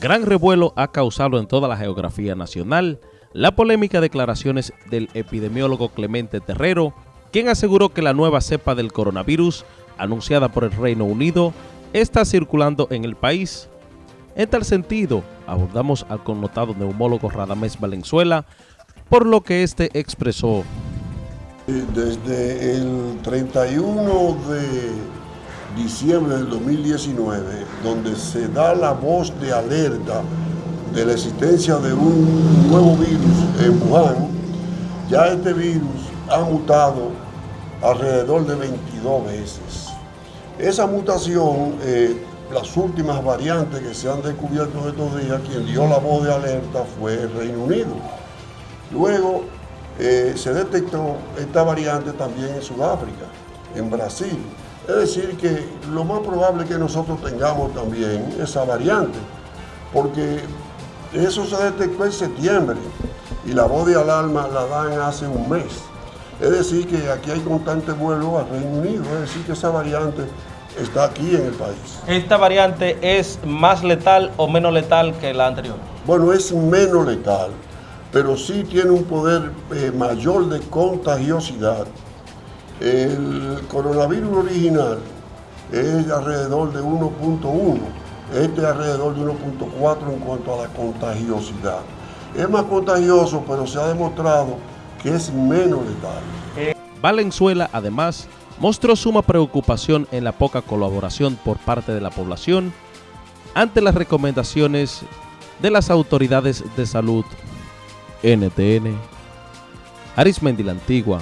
Gran revuelo ha causado en toda la geografía nacional la polémica declaraciones del epidemiólogo Clemente Terrero, quien aseguró que la nueva cepa del coronavirus, anunciada por el Reino Unido, está circulando en el país. En tal sentido, abordamos al connotado neumólogo Radamés Valenzuela, por lo que este expresó. Desde el 31 de diciembre del 2019, donde se da la voz de alerta de la existencia de un nuevo virus en Wuhan, ya este virus ha mutado alrededor de 22 veces. Esa mutación, eh, las últimas variantes que se han descubierto estos días, quien dio la voz de alerta fue el Reino Unido. Luego eh, se detectó esta variante también en Sudáfrica, en Brasil, es decir, que lo más probable es que nosotros tengamos también esa variante, porque eso se detectó en septiembre y la voz de alarma la dan hace un mes. Es decir, que aquí hay constante vuelo al Reino Unido, es decir, que esa variante está aquí en el país. ¿Esta variante es más letal o menos letal que la anterior? Bueno, es menos letal, pero sí tiene un poder eh, mayor de contagiosidad el coronavirus original es alrededor de 1.1, este es alrededor de 1.4 en cuanto a la contagiosidad. Es más contagioso, pero se ha demostrado que es menos letal. Valenzuela, además, mostró suma preocupación en la poca colaboración por parte de la población ante las recomendaciones de las autoridades de salud. NTN, Arismendi la Antigua,